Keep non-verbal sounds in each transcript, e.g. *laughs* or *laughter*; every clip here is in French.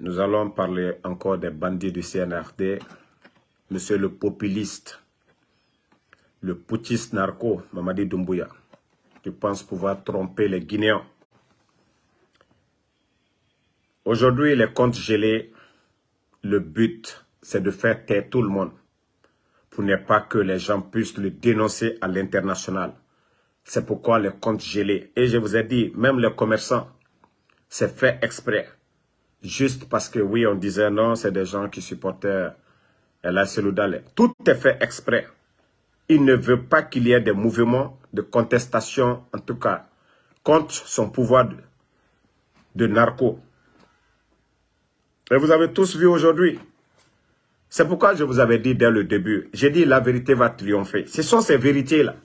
Nous allons parler encore des bandits du CNRD. Monsieur le populiste, le putiste narco, Mamadi Doumbouya, qui pense pouvoir tromper les Guinéens. Aujourd'hui, les comptes gelés, le but, c'est de faire taire tout le monde pour ne pas que les gens puissent le dénoncer à l'international. C'est pourquoi les comptes gelés. Et je vous ai dit, même les commerçants, c'est fait exprès. Juste parce que oui, on disait non, c'est des gens qui supportaient la Seloudale. Tout est fait exprès. Il ne veut pas qu'il y ait des mouvements de contestation, en tout cas, contre son pouvoir de, de narco. Et vous avez tous vu aujourd'hui. C'est pourquoi je vous avais dit dès le début, j'ai dit la vérité va triompher. Ce sont ces vérités-là.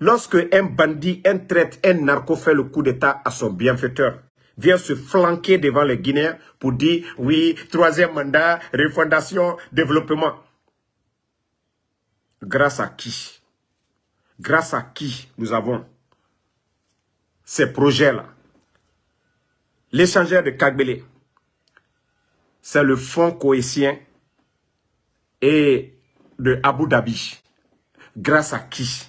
Lorsque un bandit, un traite, un narco fait le coup d'état à son bienfaiteur, vient se flanquer devant les Guinéens pour dire oui, troisième mandat, refondation, développement. Grâce à qui? Grâce à qui nous avons ces projets-là? L'échangeur de Kagbele, c'est le fonds cohésien et de Abu Dhabi. Grâce à qui?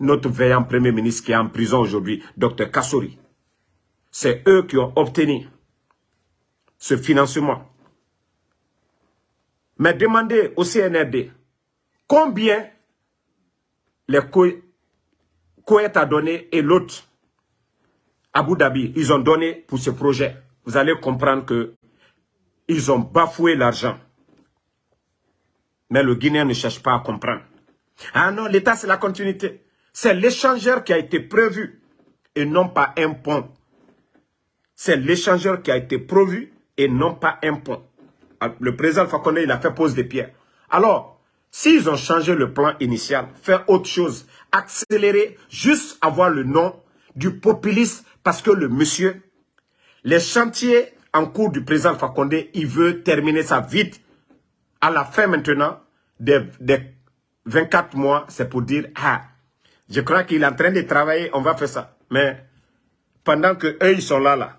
Notre veillant Premier ministre qui est en prison aujourd'hui, Dr Kassori. C'est eux qui ont obtenu ce financement. Mais demandez au CNRD combien les Koweït a donné et l'autre, Abu Dhabi, ils ont donné pour ce projet. Vous allez comprendre que ils ont bafoué l'argent. Mais le Guinéen ne cherche pas à comprendre. Ah non, l'État c'est la continuité. C'est l'échangeur qui a été prévu et non pas un pont. C'est l'échangeur qui a été prévu et non pas un pont. Ah, le président Fakonde, il a fait pose des pierres. Alors, s'ils ont changé le plan initial, faire autre chose, accélérer, juste avoir le nom du populiste, parce que le monsieur, les chantiers en cours du président Fakonde, il veut terminer ça vite. À la fin maintenant, des, 24 mois, c'est pour dire, ah, je crois qu'il est en train de travailler, on va faire ça. Mais pendant que eux, ils sont là, là,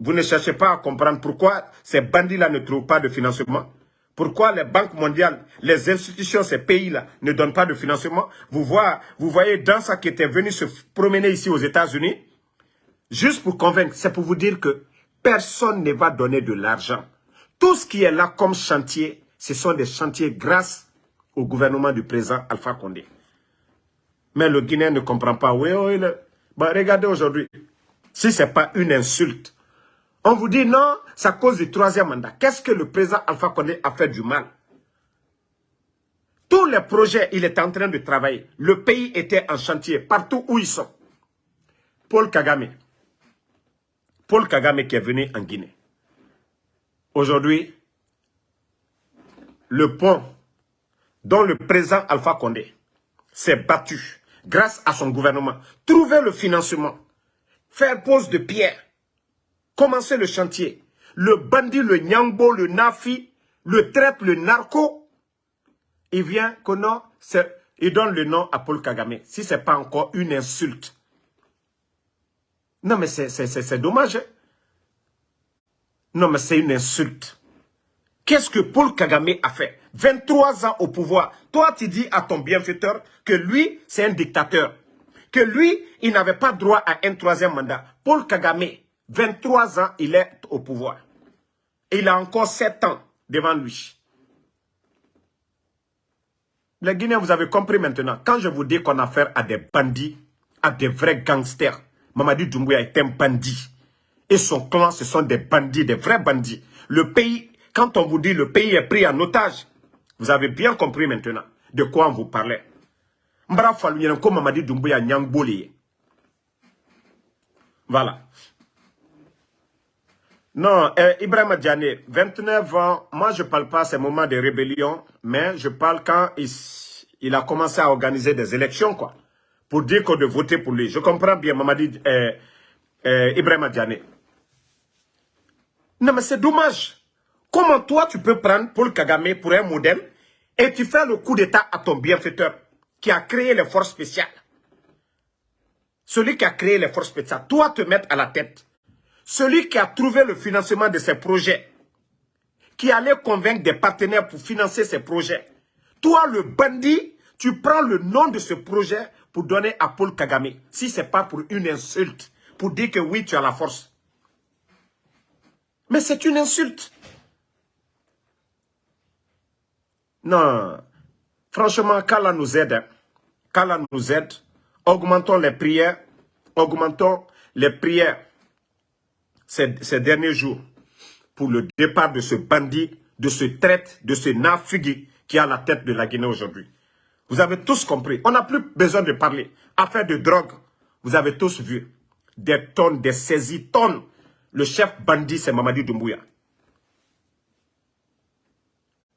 vous ne cherchez pas à comprendre pourquoi ces bandits-là ne trouvent pas de financement. Pourquoi les banques mondiales, les institutions, ces pays-là ne donnent pas de financement. Vous voyez, vous voyez ça qui était venu se promener ici aux États-Unis, juste pour convaincre, c'est pour vous dire que personne ne va donner de l'argent. Tout ce qui est là comme chantier, ce sont des chantiers grâce au gouvernement du président Alpha Condé. Mais le Guinéen ne comprend pas. Oui, oui, bah, regardez aujourd'hui. Si ce n'est pas une insulte, on vous dit non, c'est à cause du troisième mandat. Qu'est-ce que le président Alpha Condé a fait du mal? Tous les projets, il est en train de travailler. Le pays était en chantier, partout où ils sont. Paul Kagame, Paul Kagame qui est venu en Guinée. Aujourd'hui, le pont dont le président Alpha Condé s'est battu grâce à son gouvernement, trouver le financement, faire pose de pierre, commencer le chantier. Le bandit, le nyangbo, le nafi, le traite, le narco, il vient il donne le nom à Paul Kagame. Si ce n'est pas encore une insulte non, mais c'est dommage. Hein. Non, mais c'est une insulte. Qu'est-ce que Paul Kagame a fait? 23 ans au pouvoir. Toi, tu dis à ton bienfaiteur que lui, c'est un dictateur. Que lui, il n'avait pas droit à un troisième mandat. Paul Kagame, 23 ans, il est au pouvoir. il a encore 7 ans devant lui. Les Guinéens, vous avez compris maintenant. Quand je vous dis qu'on a affaire à des bandits, à des vrais gangsters, Mamadi Doumbouya est un bandit. Et son clan, ce sont des bandits, des vrais bandits. Le pays, quand on vous dit le pays est pris en otage, vous avez bien compris maintenant de quoi on vous parlait. Voilà. Non, eh, Ibrahim Diané, 29 ans, moi je parle pas ces moments de rébellion, mais je parle quand il, a commencé à organiser des élections, quoi pour dire qu'on doit voter pour lui. Je comprends bien, Mamadi euh, euh, Ibrahim Diané. Non, mais c'est dommage. Comment toi, tu peux prendre Paul Kagame pour un modèle et tu fais le coup d'état à ton bienfaiteur qui a créé les forces spéciales? Celui qui a créé les forces spéciales, toi te mettre à la tête. Celui qui a trouvé le financement de ces projets, qui allait convaincre des partenaires pour financer ces projets, toi, le bandit, tu prends le nom de ce projet pour donner à Paul Kagame, si ce n'est pas pour une insulte, pour dire que oui, tu as la force. Mais c'est une insulte. Non, franchement, qu'Allah nous aide, hein. qu'Allah nous aide, augmentons les prières, augmentons les prières ces, derniers jours pour le départ de ce bandit, de ce traite, de ce nafugui qui a la tête de la Guinée aujourd'hui. Vous avez tous compris. On n'a plus besoin de parler. Affaire de drogue, vous avez tous vu. Des tonnes, des saisies, tonnes. Le chef bandit, c'est Mamadi Doumbouya.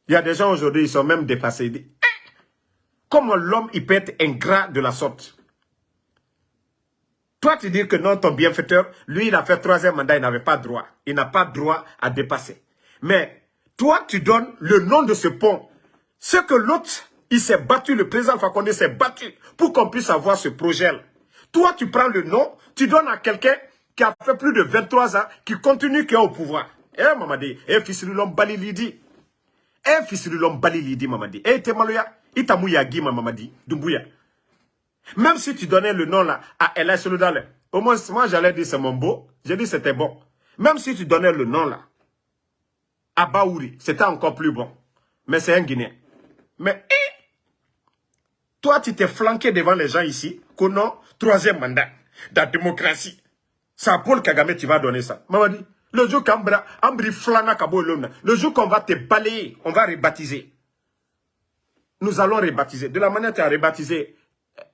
Il y a des gens aujourd'hui, ils sont même dépassés. Eh, comment l'homme, il peut être ingrat de la sorte? Toi, tu dis que non, ton bienfaiteur, lui, il a fait troisième mandat, il n'avait pas droit. Il n'a pas droit à dépasser. Mais toi, tu donnes le nom de ce pont. Ce que l'autre, il s'est battu, le président Fakonde s'est battu pour qu'on puisse avoir ce projet-là. Toi, tu prends le nom, tu donnes à quelqu'un qui a fait plus de 23 ans, qui continue, qui est au pouvoir. Eh, Mamadi, eh, fils de l'homme Balilidi. Eh, fils de l'homme Balilidi, Mamadi. Eh, Temaloya, Itamouya Guima, Mamadi, Dumbuya. Même si tu donnais le nom là à Ella Solodale, au moins, moi j'allais dire c'est mon beau, j'ai dit c'était bon. Même si tu donnais le nom là à Baouri, c'était encore plus bon. Mais c'est un Guinéen. Mais, eh, toi, tu t'es flanqué devant les gens ici, nom, troisième mandat, de la démocratie. C'est à Paul Kagame tu vas donner ça. Maman dit, le jour le jour qu'on va te balayer, on va rebaptiser. Nous allons rebaptiser. De la manière tu as rebaptisé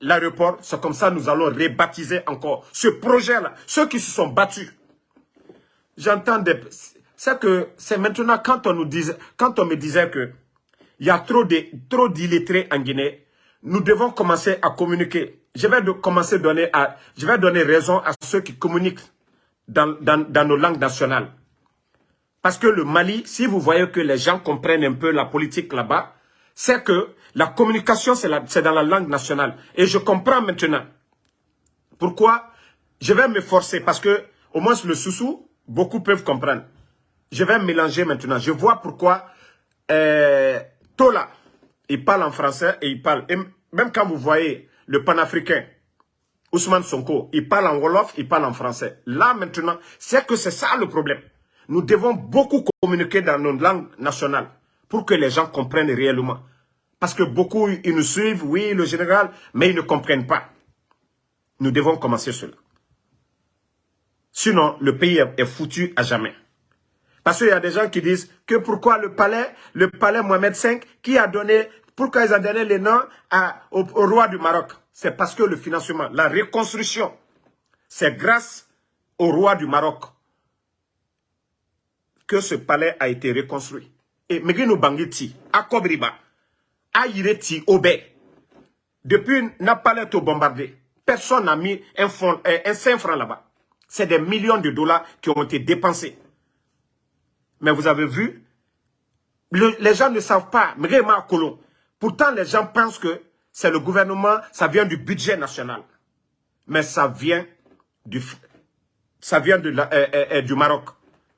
l'aéroport, c'est comme ça nous allons rebaptiser encore ce projet-là. Ceux qui se sont battus. J'entends des... C'est que c'est maintenant quand on nous disait, quand on me disait que il y a trop d'illettrés en Guinée, nous devons commencer à communiquer. Je vais de commencer donner à, donner raison à ceux qui communiquent dans, nos langues nationales. Parce que le Mali, si vous voyez que les gens comprennent un peu la politique là-bas, c'est que la communication, c'est dans la langue nationale. Et je comprends maintenant. Pourquoi Je vais me forcer parce que, au moins le sous-sous, beaucoup peuvent comprendre. Je vais mélanger maintenant. Je vois pourquoi euh, Tola, il parle en français et il parle. Même quand vous voyez le panafricain, Ousmane Sonko, il parle en Wolof, il parle en français. Là, maintenant, c'est que c'est ça le problème. Nous devons beaucoup communiquer dans nos langues nationales pour que les gens comprennent réellement. Parce que beaucoup, ils nous suivent, oui, le général, mais ils ne comprennent pas. Nous devons commencer cela. Sinon, le pays est foutu à jamais. Parce qu'il y a des gens qui disent que pourquoi le palais, le palais Mohamed V, qui a donné, pourquoi ils ont donné les noms au, roi du Maroc? C'est parce que le financement, la reconstruction, c'est grâce au roi du Maroc que ce palais a été reconstruit. Et Megino Bangiti, à Kobriba, à Ireti, Obé, depuis Napalais au bombardé, personne n'a mis un, fond, un 5 francs là-bas. C'est des millions de dollars qui ont été dépensés. Mais vous avez vu, les gens ne savent pas, Pourtant, les gens pensent que c'est le gouvernement, ça vient du budget national. Mais ça vient du, ça vient euh, euh, euh, du Maroc.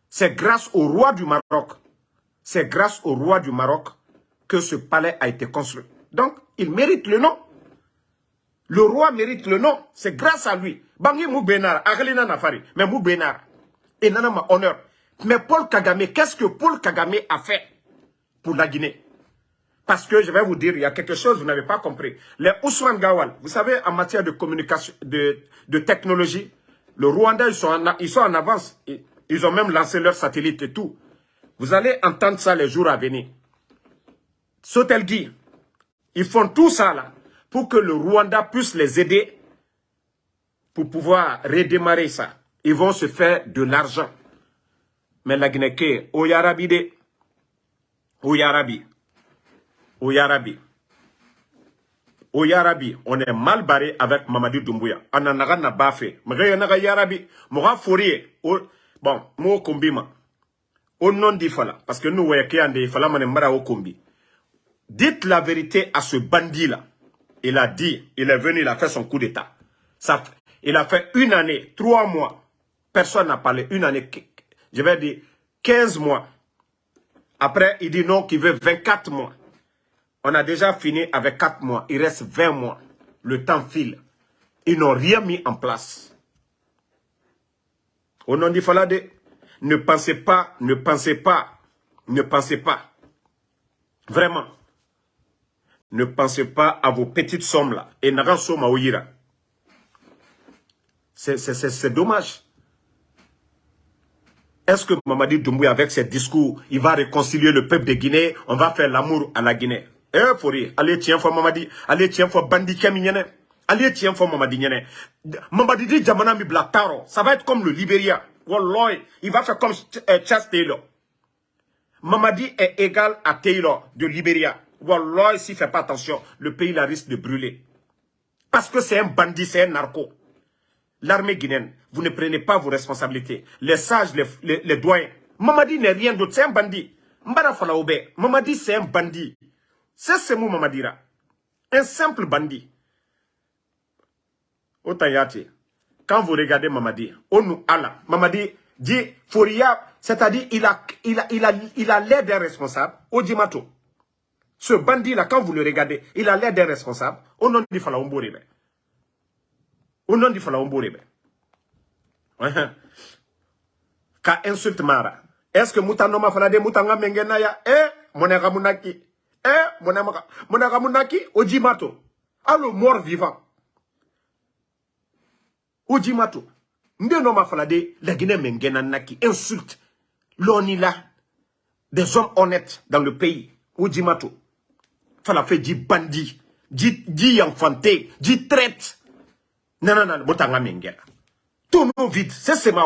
C'est grâce au roi du Maroc, c'est grâce au roi du Maroc que ce palais a été construit. Donc, il mérite le nom. Le roi mérite le nom. C'est grâce à lui. Bangi Aglina Nafari, mais. Et honneur. Mais Paul Kagame, qu'est-ce que Paul Kagame a fait pour la Guinée? Parce que je vais vous dire, il y a quelque chose vous n'avez pas compris. Les Ousmane Gawal, vous savez, en matière de communication, de, de technologie, le Rwanda, ils sont en, ils sont en avance. Ils ont même lancé leur satellite et tout. Vous allez entendre ça les jours à venir. Sotelgi, ils font tout ça là pour que le Rwanda puisse les aider pour pouvoir redémarrer ça. Ils vont se faire de l'argent. Mais la Guinée, au Yarabi de, au Yarabi, au Yarabi, au Yarabi, on est mal barré avec Mamadi Doumbouya. On a n'a pas fait. Mais naga Yarabi, moga fourier, bon, mo kombima. Au nom d'Ifala, parce que nous. Dites la vérité à ce bandit-là. Il a dit, il est venu, il a fait son coup d'État. Il a fait une année, trois mois. personne n'a parlé. Une année, je vais dire 15 mois. Après, il dit non, qu'il veut 24 mois. On a déjà fini avec 4 mois. Il reste 20 mois. Le temps file. Ils n'ont rien mis en place. Au nom du Falade, ne pensez pas, ne pensez pas, ne pensez pas. Vraiment. Ne pensez pas à vos petites sommes là. Et C'est dommage. Est-ce que Mamadi Doumbouya, avec ses discours, il va réconcilier le peuple de Guinée? On va faire l'amour à la Guinée. Eh, allez, tiens, faut Mamadi. Allez, tiens, faut Bandi. Allez, tiens, faut Mamadi. Mamadi dit Djamana Blataro. Ça va être comme le Libéria. Il va faire comme Chas Taylor. Mamadi est égal à Taylor de Libéria. Walloy, s'il ne fait pas attention, le pays risque de brûler. Parce que c'est un bandit, c'est un narco. L'armée guinéenne, vous ne prenez pas vos responsabilités. Les sages, les, les, doyens. Mamadi n'est rien d'autre, c'est un bandit. Mbara Falaoube, Mamadi c'est un bandit. C'est ce mot Mamadira. Un simple bandit. Otayati, quand vous regardez Mamadi, Onu Allah, Mamadi dit Foria, c'est-à-dire il a il a il a il a l'air d'un responsable, Ojimato. Ce bandit-là, quand vous le regardez, il a l'air d'un responsable. Au nom du Falaoumbourebe. Au nom du Falaoumbourebe. *laughs* Ka insulte Mara. Est-ce que Moutanoma Falade Moutanga Mengenaya Eh, Monega Mounaki. Eh, Monega Mounaki, Ojimato. Alors, mort vivant. Ojimato. Ndenoma Falade, la Guinée Mengena Naki. Insulte. L'onila. Des hommes honnêtes dans le pays. Ojimato fala fait dit bandit dit dit enfanté dit traite. Non non non botanga mengela tout nos vide. C'est c'est ma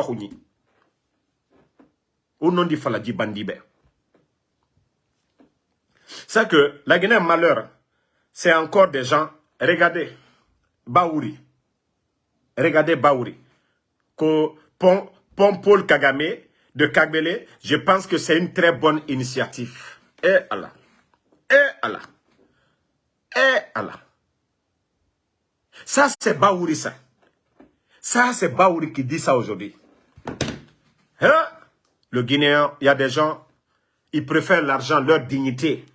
au nom du fala dit bandit ben. C'est que la Guinée malheur c'est encore des gens. Regardez. Baouri regardez Baouri pont, pont Paul Kagame de Kagbele, je pense que c'est une très bonne initiative. Et Allah. Et Allah. Eh Allah. Ça, c'est Baouri, ça. Ça, c'est Baouri qui dit ça aujourd'hui. Hein? Le Guinéen, il y a des gens, ils préfèrent l'argent, leur dignité.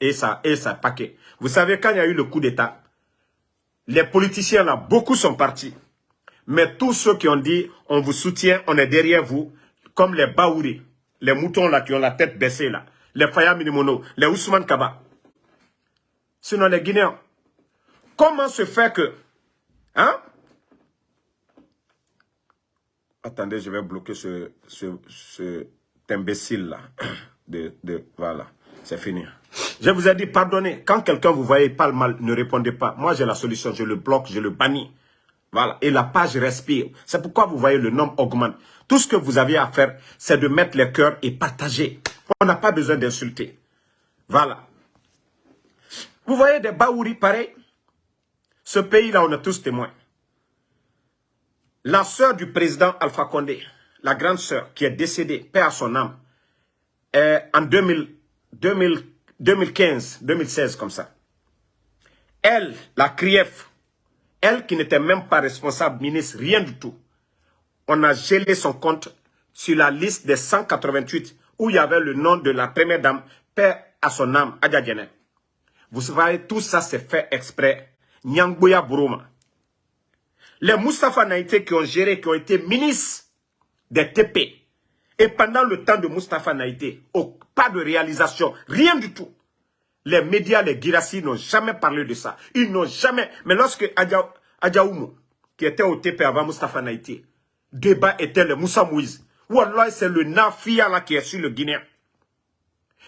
Et ça, et ça, paquet. Vous savez, quand il y a eu le coup d'État, les politiciens là, beaucoup sont partis. Mais tous ceux qui ont dit, on vous soutient, on est derrière vous, comme les Baouri, les moutons là qui ont la tête baissée là, les Faya Minimono, les Ousmane Kaba, sinon les Guinéens. Comment se fait que... Hein? Attendez, je vais bloquer ce, ce, imbécile-là. *coughs* De, de, voilà, c'est fini. Je vous ai dit, pardonnez. Quand quelqu'un vous voyez parle mal, ne répondez pas. Moi, j'ai la solution. Je le bloque, je le bannis. Voilà. Et la page respire. C'est pourquoi vous voyez le nombre augmente. Tout ce que vous avez à faire, c'est de mettre les cœurs et partager. On n'a pas besoin d'insulter. Voilà. Vous voyez des Baouri pareils? Ce pays-là, on est tous témoins. La sœur du président Alpha Condé, la grande sœur qui est décédée, paix à son âme, en 2015, 2016 comme ça. Elle, la CRIEF, elle qui n'était même pas responsable ministre, rien du tout. On a gelé son compte sur la liste des 188 où il y avait le nom de la première dame, paix à son âme, Adja vous savez, tout ça c'est fait exprès. Nyangboya Buruma. Les Moustapha Naïté qui ont géré, qui ont été ministres des TP. Et pendant le temps de Moustapha Naïté, pas de réalisation, rien du tout. Les médias, les Girassi n'ont jamais parlé de ça. Ils n'ont jamais... Mais lorsque Adjaoumou, qui était au TP avant Moustapha Naïté, débat était le Moussa Mouiz. Wallah, c'est le Nafia là qui est sur le Guinéen.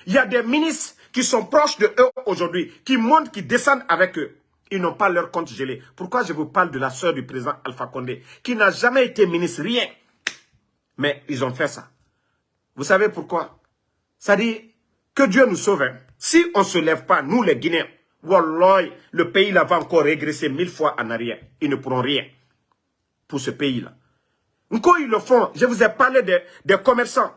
Il y a des ministres qui sont proches de eux aujourd'hui, qui montent, qui descendent avec eux. Ils n'ont pas leur compte gelé. Pourquoi je vous parle de la sœur du président Alpha Condé, qui n'a jamais été ministre, rien. Mais ils ont fait ça. Vous savez pourquoi? Ça dit que Dieu nous sauve. Hein. Si on ne se lève pas, nous les Guinéens, Wallah, le pays là va encore régresser mille fois en arrière. Ils ne pourront rien pour ce pays-là. Encore ils le font. Je vous ai parlé des, des commerçants,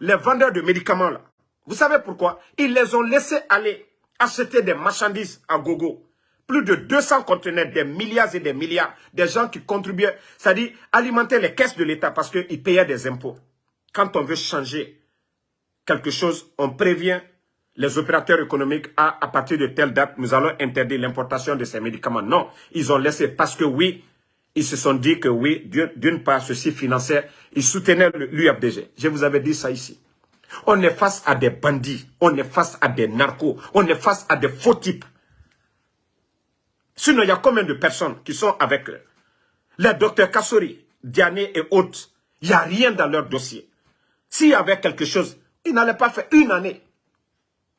les vendeurs de médicaments là. Vous savez pourquoi? Ils les ont laissés aller acheter des marchandises à gogo. Plus de 200 conteneurs, des milliards et des milliards, des gens qui contribuaient, c'est-à-dire alimenter les caisses de l'État parce qu'ils payaient des impôts. Quand on veut changer quelque chose, on prévient les opérateurs économiques à, à partir de telle date, nous allons interdire l'importation de ces médicaments. Non, ils ont laissé parce que oui, ils se sont dit que oui, d'une part, ceci finançait, ils soutenaient l'UFDG. Je vous avais dit ça ici. On est face à des bandits, on est face à des narcos, on est face à des faux types. Sinon, il y a combien de personnes qui sont avec eux? Les docteurs Kassori, Diané et autres, il n'y a rien dans leur dossier. S'il y avait quelque chose, ils n'allaient pas faire une année.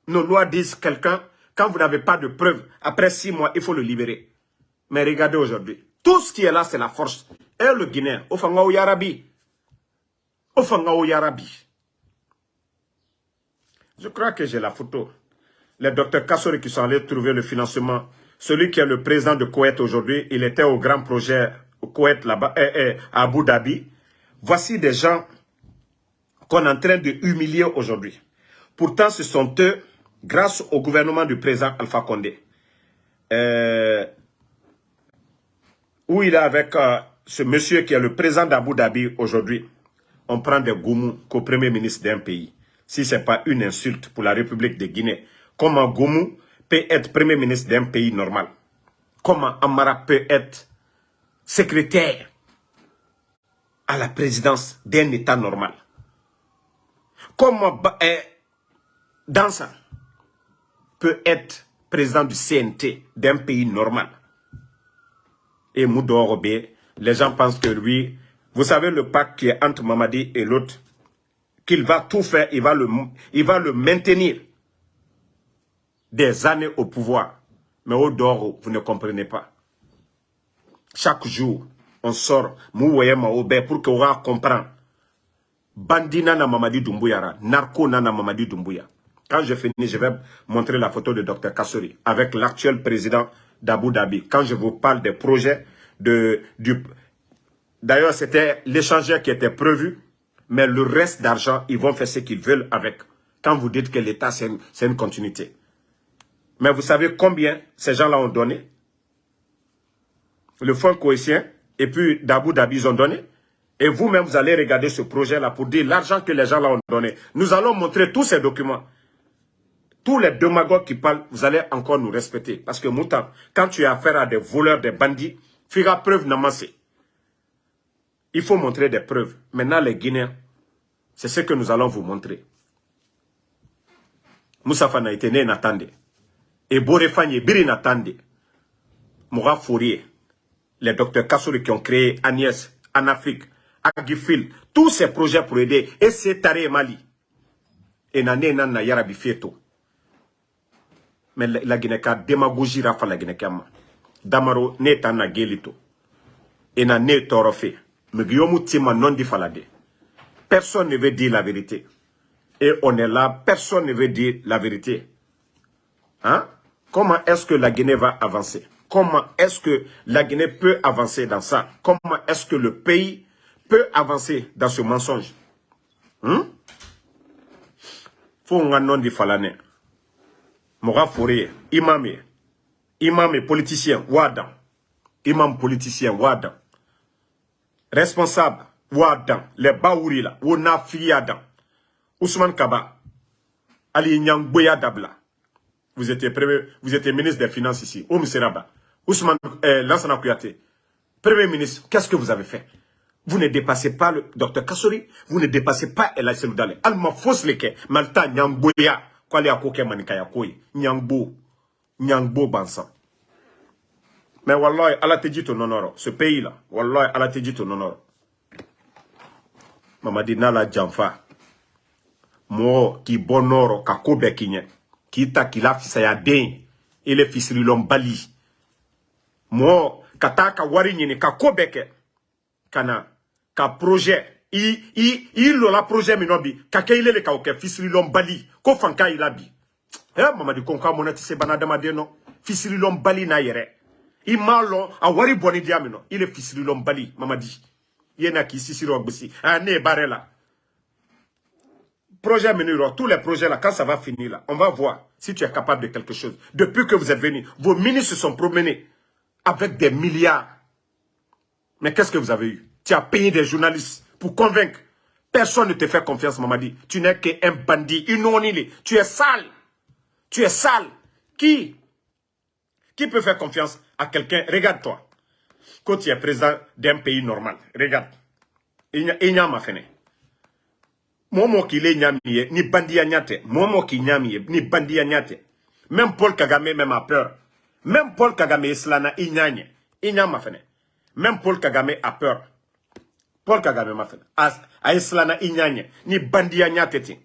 Nos lois disent quelqu'un, quand vous n'avez pas de preuves, après six mois, il faut le libérer. Mais regardez aujourd'hui, tout ce qui est là, c'est la force. Et le Guinéen, au Fangao Yarabi. Au Fangao Yarabi. Je crois que j'ai la photo. Les docteurs Kassori qui sont allés trouver le financement. Celui qui est le président de Koweït aujourd'hui, il était au grand projet au Koweït là-bas, eh, eh, à Abu Dhabi. Voici des gens qu'on est en train de humilier aujourd'hui. Pourtant, ce sont eux, grâce au gouvernement du président Alpha Condé, euh, où il est avec euh, ce monsieur qui est le président d'Abu Dhabi aujourd'hui, on prend des goumous qu'au premier ministre d'un pays. Si ce n'est pas une insulte pour la République de Guinée, comment Goumou peut être premier ministre d'un pays normal? Comment Amara peut être secrétaire à la présidence d'un État normal? Comment eh, Dansa peut être président du CNT d'un pays normal Et Moudorobé, les gens pensent que lui, vous savez le pacte qui est entre Mamadi et l'autre, qu'il va tout faire, il va, le, il va le maintenir des années au pouvoir. Mais au vous ne comprenez pas. Chaque jour, on sort, pour que vous comprenne. Bandi nana Mamadi Doumbouya, narco nana Mamadi Doumbouya. Quand je finis, je vais montrer la photo de Dr Kassori avec l'actuel président d'Abu Dhabi. Quand je vous parle des projets de... D'ailleurs, c'était l'échangeur qui était prévu, mais le reste d'argent, ils vont faire ce qu'ils veulent avec. Quand vous dites que l'État, c'est une, une continuité. Mais vous savez combien ces gens-là ont donné? Le fonds cohésien et puis d'Abu Dhabi, ils ont donné? Et vous-même, vous allez regarder ce projet-là pour dire l'argent que les gens là ont donné. Nous allons montrer tous ces documents. Tous les démagogues qui parlent, vous allez encore nous respecter. Parce que Moutan, quand tu as affaire à des voleurs, des bandits, fera preuve n'amassé. Il faut montrer des preuves. Maintenant, les Guinéens, c'est ce que nous allons vous montrer. Moussa Fana était né n'attendait. Et Borefanye, Biri n'attendait. Moura Fourier, les docteurs Kassouri qui ont créé Agnès en Afrique, Agifil, tous ces projets pour aider, et c'est Tare Mali. Et nane nana yarabi fieto. Mais la Guinée ka démagogie rafa la Guinée kama. Damaro ne tana gelito. Et na ne torofe. Mais Guillaume Tima non di falade. Personne ne veut dire la vérité. Et on est là, personne ne veut dire la vérité. Hein? Comment est-ce que la Guinée va avancer? Comment est-ce que la Guinée peut avancer dans ça? Comment est-ce que le pays peut avancer dans ce mensonge. Hum? Faut un nom de falane. Mora Fourier, imam, imam politicien, wadan. Imam politicien, wadan. Responsable, wadan. Les baouri là, fiyadan. Ousmane Kaba, Ali Nyang Dabla. Vous étiez, premier, vous étiez ministre des Finances ici, au Seraba. Ousmane euh, Lansana Kouyaté, Premier ministre, qu'est-ce que vous avez fait? Vous ne dépassez pas le docteur Kassori, vous ne dépassez pas El Seloudale. Alma fausse leke, malta nyangboya, kwale akoke manikaya koi, nyangbo, nyangbo bansan. Mais wallahi, Allah te ce pays-là, wallahi, Allah te dit ton honneur. Nala jamfa, mo ki bonoro, ka kobe kinye, ki ta la ya den, ele fisri lom bali. Mo, kataka wari nyini, ka kobeke, kana, ka projet. I i i lola projet min bi ka kɛ ile le ka o kɛ fisirilɔn bali ko fanka i la bi eh mamadi ko ka mɔnɛ tɛ se bana adamaden nɔ fisirilɔn bali n'a yɛrɛ i m'a lɔn a wari bɔni diya min nɔ i le fisirilɔn bali mamadi i ye na k'i sisiri o gosi ne ye baara la. Projet Menuro, tous les projets là, quand ça va finir là, on va voir si tu es capable de quelque chose. Depuis que vous êtes venu, vos ministres se sont promenés avec des milliards. Mais qu'est-ce que vous avez eu? Tu as payé des journalistes pour convaincre. Personne ne te fait confiance, Mamadi. Tu n'es qu'un bandit, une. Tu es sale. Tu es sale. Qui? Qui peut faire confiance à quelqu'un? Regarde-toi. Quand tu es président d'un pays normal, regarde. Il n'y a pas fait. Momo qui ni bandi nyate. Momo qui ni bandi Même Paul Kagame même a peur. Même Paul Kagame islana inyanye. Inyama fene. Même Paul Kagame a peur. Paul Kagame m'a fait. A inyanye. Ni bandi nyate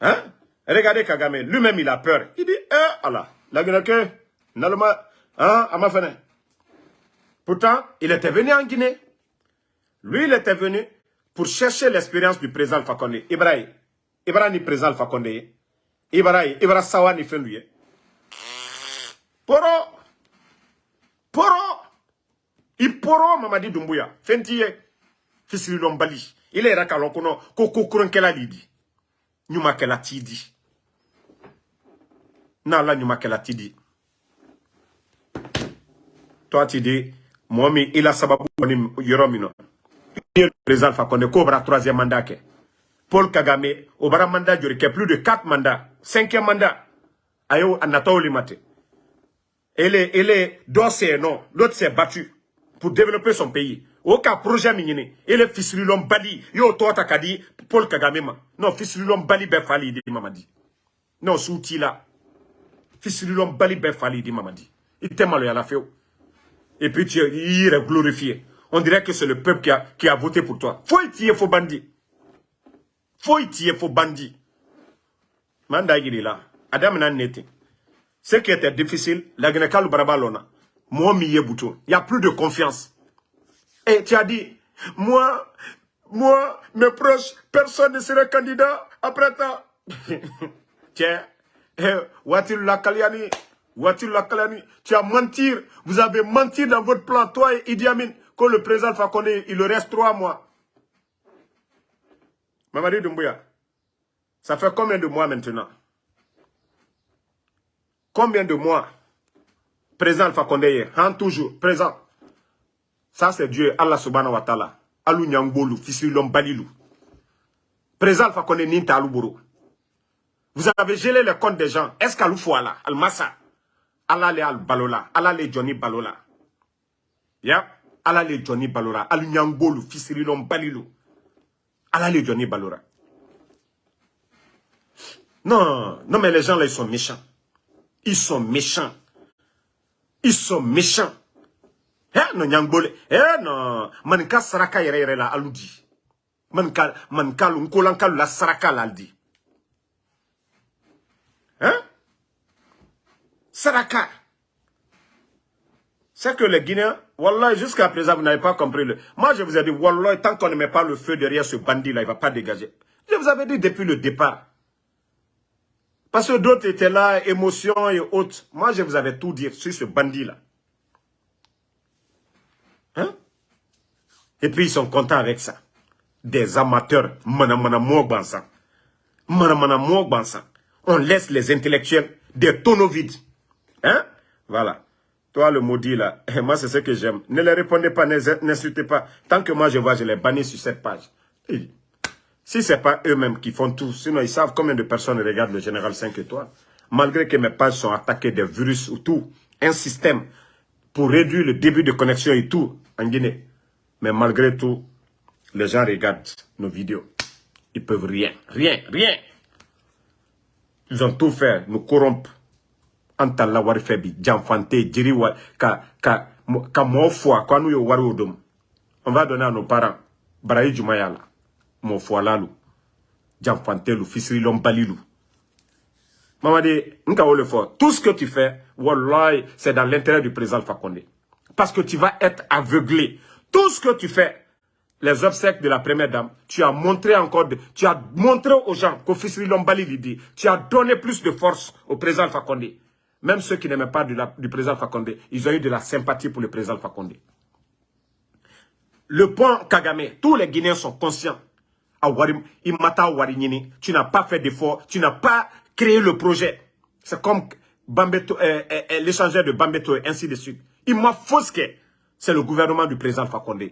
Hein? Regardez Kagame. Lui-même il a peur. Il dit, eh, Allah. La Guinée hein. Pourtant, il était venu en Guinée. Lui, il était venu pour chercher l'expérience du président Condé. Ibrahim, Ibrahim ni président Condé. Ibrahim, Ibrahim Sawa ni lui. Poro, poro, il poro Mamadi Dumbuya. Fentiye, fisiri lombali. Il est rakalon kono, koko kuron kela lidi. Nyuma kela tidi. Nala tu dis, moi il a sababu le président Fakonde Cobra troisième mandat Paul Kagame obara mandat jori plus de 4 mandats. Cinquième mandat. Ayo anatao limate ele ele c'est non. L'autre s'est battu pour développer son pays Aucun projet minini ele fisililom bali yo tota kadi Paul Kagame ma non fisililom bali be fali di mamadi non souti là fisililom bali be fali di mamadi il t'aime à la feu et puis tu es glorifié on dirait que c'est le peuple qui a, qui a voté pour toi. Faut y tirer, faut bandit. Faut y tirer, faut bandit. Manda est là. Adam n'a. Ce qui était difficile, la. Moi, il n'y a plus de confiance. Et tu as dit, moi, moi, mes proches, personne ne serait candidat après ça. *laughs* Tiens, eh, Watil Watil Lakaliani, tu as menti, vous avez menti dans votre plan, toi et Idi Amin que le président Fakonde, il reste trois mois. Mamadi Doumbouya, ça fait combien de mois maintenant? Combien de mois? Président Fakonde en hein, toujours, présent. Ça c'est Dieu, Allah subhanahu wa ta'ala. Alou Nyangbolou, Fisilom Balilou. Président Fakonde Ninta. Vous avez gelé les comptes des gens. Est-ce qu'Alou Fouala, Al-Massa, Allah le Al-Balola, Allah le Johnny Balola? Yeah ala le Johnny balora alu ɲangolu fisirilon balilu ala le Johnny balora non non mais les gens là ils sont méchants ils sont méchants ils sont méchants eh non ɲangbole eh non manika saraka yɛrɛ la alu di manika manikalu nkolankalu la saraka la di hein? Saraka c'est que les Guinéens, Wallah, jusqu'à présent, vous n'avez pas compris. Le... Moi, je vous ai dit, Wallah, tant qu'on ne met pas le feu derrière ce bandit-là, il ne va pas dégager. Je vous avais dit depuis le départ. Parce que d'autres étaient là, émotions et autres. Moi, je vous avais tout dit sur ce bandit-là. Hein? Et puis, ils sont contents avec ça. Des amateurs, mana mana On laisse les intellectuels des tonneaux vides. Hein? Voilà. Toi, le maudit là, *laughs* moi c'est ce que j'aime. Ne les répondez pas, n'insultez pas. Tant que moi je vois, je les bannis sur cette page. Si ce n'est pas eux-mêmes qui font tout, sinon ils savent combien de personnes regardent le Général 5 étoiles. Malgré que mes pages sont attaquées des virus ou tout, un système pour réduire le début de connexion et tout en Guinée. Mais malgré tout, les gens regardent nos vidéos. Ils peuvent rien, rien, rien. Ils ont tout fait, nous corrompre on va donner à nos parents baraji juma y'a la mɔɔ fɔla lu janfante lu fisirilɔn bali lu mamadi n ka le fɔ tout ce que tu fais c'est dans l'intérêt du président Fakonde parce que tu vas être aveuglé tout ce que tu fais les obsèques de la première dame, tu as montré encore, tu as montré aux gens qu'au Lombali dit, tu as donné plus de force au président Fakonde. Même ceux qui n'aimaient pas du président Fakonde, ils ont eu de la sympathie pour le président Fakonde. Le point Kagame, tous les Guinéens sont conscients. Tu n'as pas fait d'effort. Tu n'as pas créé le projet. C'est comme euh, euh, euh, l'échangeur de Bambeto et ainsi de suite. Il m'a faussé. C'est le gouvernement du président Fakonde.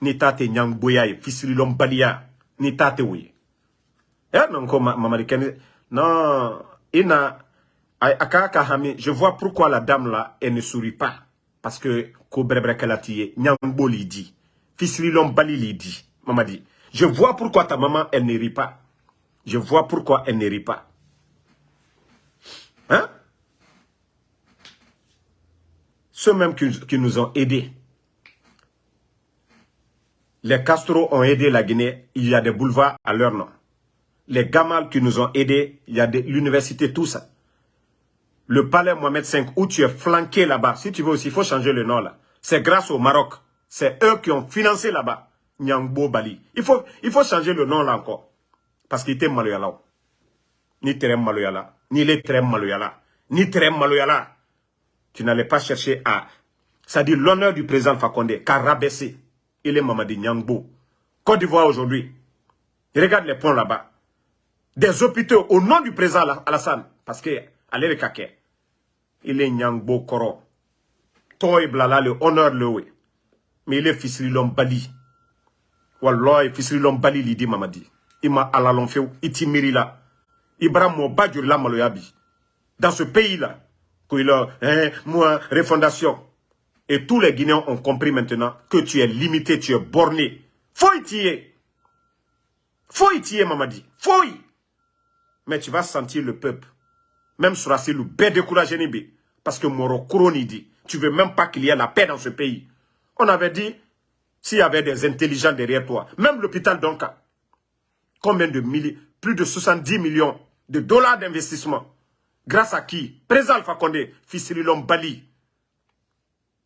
Nitate nyang boya fisiri balia. Nitate oui. Eh non, comme. Non, je vois pourquoi la dame là, elle ne sourit pas. Parce que, ko li dit. Fisiri bali li dit. Maman dit. Je vois pourquoi ta maman, elle ne rit pas. Je vois pourquoi elle ne rit pas. Hein? Ceux mêmes qui, nous ont aidés. Les Castro ont aidé la Guinée, il y a des boulevards à leur nom. Les Gamal qui nous ont aidés, il y a l'université, tout ça. Le palais Mohamed V, où tu es flanqué là-bas, si tu veux aussi, il faut changer le nom là. C'est grâce au Maroc. C'est eux qui ont financé là-bas. Nyangbo Bali. Il faut, il changer le nom là encore. Parce qu'il était maloyala. Ni très maloyala. Ni les très maloyala. Ni très maloyala. Tu n'allais pas chercher à... Ça dit l'honneur du président Fakonde, qu'à rabaisser. Il est Mamadi Nyangbo. Côte d'Ivoire aujourd'hui. Regarde les ponts là-bas. Des hôpitaux au nom du président Alassane. Parce que, allez le caquet. Il est Nyangbo Koro. Toi blala le honneur le Mais il est fils de l'homme Bali. Wallah, fils l'homme Bali, il dit Mamadi. Ima alalon few iti la. Ibra mo bajur la maloyabi dans ce pays là que a hein, moi refondation. Et tous les Guinéens ont compris maintenant que tu es limité tu es borné. Faut y tirer. Faut y mamadi. Faut y. Mais tu vas sentir le peuple même sur le bé découragé nibi parce que Moro Kouroni dit tu veux même pas qu'il y ait la paix dans ce pays on avait dit s'il y avait des intelligents derrière toi même l'hôpital d'Onka combien de milliers, plus de 70 millions de dollars d'investissement. Grâce à qui? Président Alpha Condé, Fissililom Bali.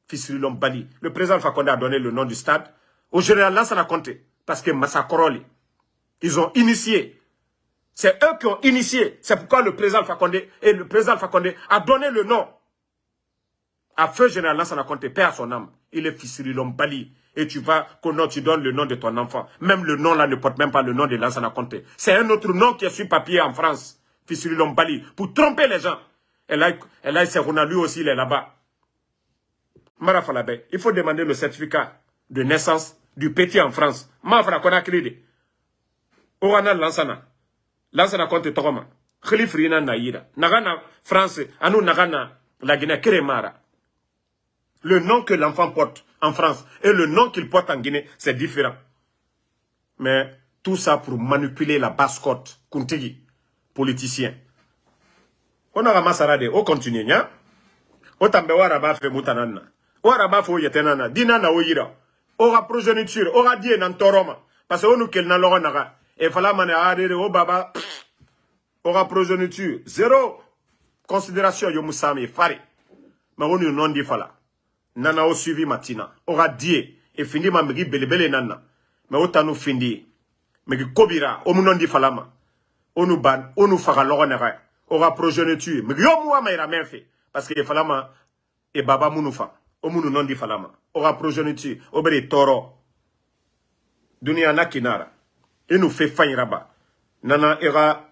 Fissililom Bali. Le président Alpha Condé a donné le nom du stade. Au général Lansana Conté. Parce que Massakoroli, ils ont initié. C'est eux qui ont initié. C'est pourquoi le président Condé et le président Condé a donné le nom à feu général Lansana Conté, père à son âme. Il est Fissililom Bali et tu vas, tu donnes le nom de ton enfant. Même le nom là ne porte même pas le nom de Lansana Conté. C'est un autre nom qui est sur papier en France, Fissililom Bali, pour tromper les gens. Et là, et là lui aussi, il est là-bas. Marafalabe, il faut demander le certificat de naissance du petit en France. Mafra Konakri. Orana Lansana. Lansana Conté Togoma. Khalifrina Naïra. Nagana France. Le nom que l'enfant porte en France et le nom qu'il porte en Guinée, c'est différent. Mais tout ça pour manipuler la basse côte, Kuntigi, politicien. On a ramassé de, on continue, nya? O tambe waraba fe mutanana. O waraba fo yetenana, dinana o yira. Ora progéniture, ora die nan toroma. Parce que on nous kel na logo naga. Et fala o baba. Ora progéniture, zéro considération yo musami fari. Mais on nous non dit fala nana o suivi matina. Ora die e findi ma megi belebele nana. Me o tanu findi megi kobira o munondi falama onu ban onu faga logo nega ora progeniture megi yo muwa ma ira menfe parce que falama e baba munu fa o munu nondi falama ora progeniture toro. Dunia na kinara enu fe fanyiraba nana ira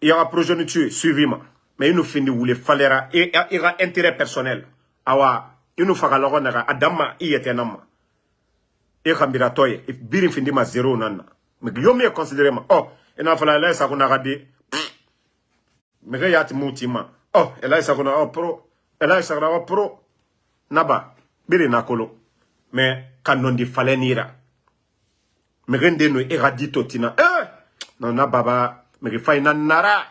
ira progeniture suivi ma mais inu findi wule falera ira intérêt personnel. Awa inu faga logo naga adama i yete nama e khambira toye birin findi ma zero nanna me yo me considérer ma oh ina fala la sa kuna gade me ga yati muti ma. Oh ela sa kuna oh pro. Ela sa kuna oh pro. Naba biri nakolo. Me kanondi falenira me rende no e radito tina. Eh! Baba ga fay nara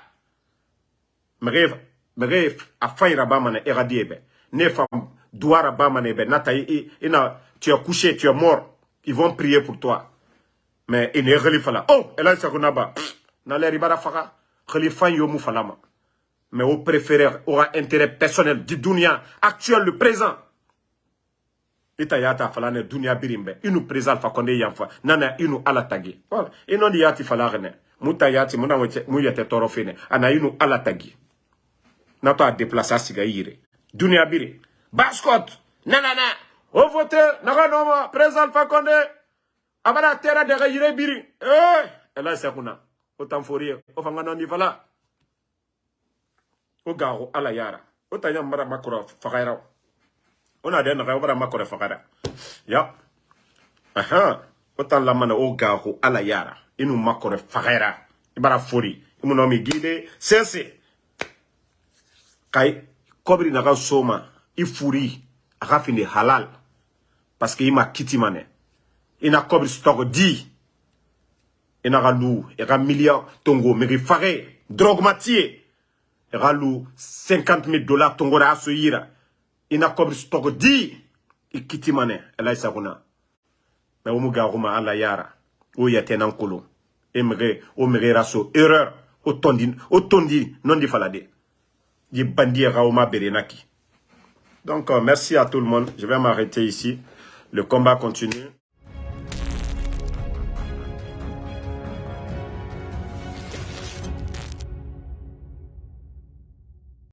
me ga me ga a fay rabama na e radiebe ne femme douara bamane be nata ina tu es couché tu es mort. Ils vont prier pour toi. Mais il est khalifa là oh! Elle a sakuna ba. Na le ribara faka. Khalifa yo mu falama mais au préféré aura intérêt personnel du dunia actuel le présent ita yata falane dunia birimbe inu présent fa konde yanfa nana inu ala tagi voilà ino di yati falagene muta yati muna mu yete toro fene ana inu ala tagi nato a déplacer siga yire dunia biri. Bascot. Nanana o vote naga noma président alpha condé abara tera daga yire biri. Eh! Ela sekuna o tanfori o fanga nandi fala o gago ala yara. O tanya mara makoro fagaira o na de naga bara makoro fagaira ya. Aha. O tan lamana o gago ala yara. Inu makoro fagaira ibara fori imu no mi gide. Sense. Kai kobri naga soma. Ifuri. Aga fini halal. Parce que ima kiti mane. Ina kobri stock di. Ina ga lu. E ga million tongo meri fare drogue matie. Ga lu. 50 000 dollars tongo ra so yira ina kobri stock di i kiti mane ela isa kuna na umu ga kuma ala yara o ya tenan kolo e mere o mere raso erreur o tondi o tondi non di falade di bandi ga o ma berenaki donc, euh, merci à tout le monde. Je vais m'arrêter ici. Le combat continue.